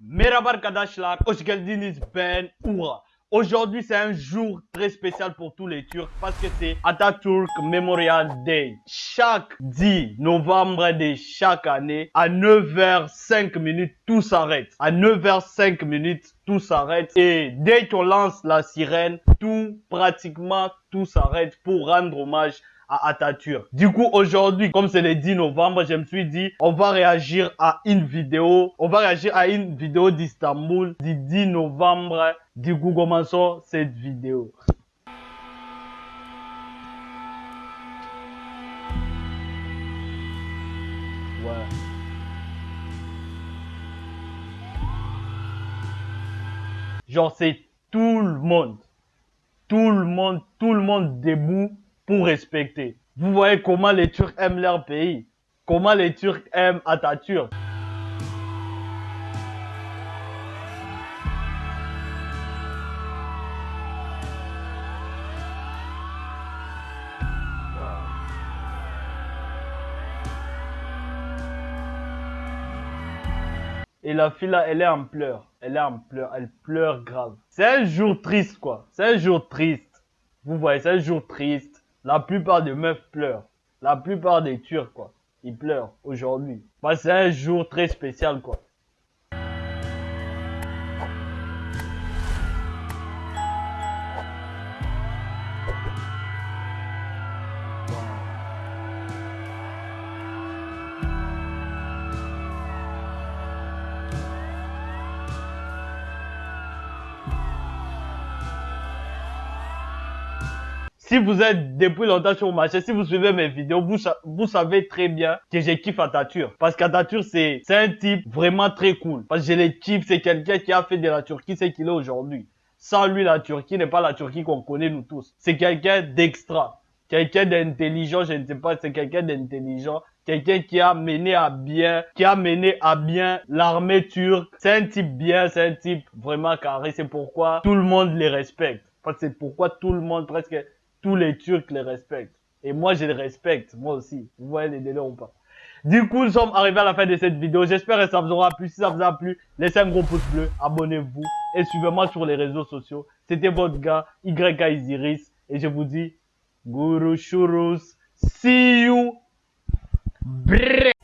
Merhaba arkadaşlar, hoş geldiniz ben Oura. Aujourd'hui c'est un jour très spécial pour tous les Turcs parce que c'est Atatürk Memorial Day. Chaque 10 novembre de chaque année, à 9h05 minutes, tout s'arrête. À 9h05 minutes, tout s'arrête. Et dès qu'on lance la sirène, tout, pratiquement tout s'arrête pour rendre hommage à Atatürk. Du coup, aujourd'hui, comme c'est le 10 novembre, je me suis dit, on va réagir à une vidéo, on va réagir à une vidéo d'Istanbul du 10 novembre. Du coup, commençons cette vidéo. Ouais. Genre, c'est tout le monde. Tout le monde, tout le monde debout pour respecter. Vous voyez comment les Turcs aiment leur pays. Comment les Turcs aiment Atatürk. Et la fille là, elle est en pleurs. Elle est en pleurs. Elle pleure grave. C'est un jour triste, quoi. C'est un jour triste. Vous voyez, c'est un jour triste. La plupart des meufs pleurent. La plupart des Turcs, quoi. Ils pleurent aujourd'hui. Bah, c'est un jour très spécial, quoi. Si vous êtes depuis longtemps sur mon marché, si vous suivez mes vidéos, vous, vous savez très bien que j'ai kiffe Atatürk. Parce qu'Atatürk, c'est un type vraiment très cool. Parce que je le kiffe, c'est quelqu'un qui a fait de la Turquie ce qu'il est aujourd'hui. Sans lui, la Turquie n'est pas la Turquie qu'on connaît nous tous. C'est quelqu'un d'extra. Quelqu'un d'intelligent, je ne sais pas, c'est quelqu'un d'intelligent. Quelqu'un qui a mené à bien, qui a mené à bien l'armée turque. C'est un type bien, c'est un type vraiment carré. C'est pourquoi tout le monde les respecte. C'est pourquoi tout le monde presque tous les Turcs les respectent. Et moi, je les respecte, moi aussi. Vous voyez les délais ou pas Du coup, nous sommes arrivés à la fin de cette vidéo. J'espère que ça vous aura plu. Si ça vous a plu, laissez un gros pouce bleu, abonnez-vous et suivez-moi sur les réseaux sociaux. C'était votre gars, YK Isiris. Et je vous dis, Guru Shurus. See you. Brrr.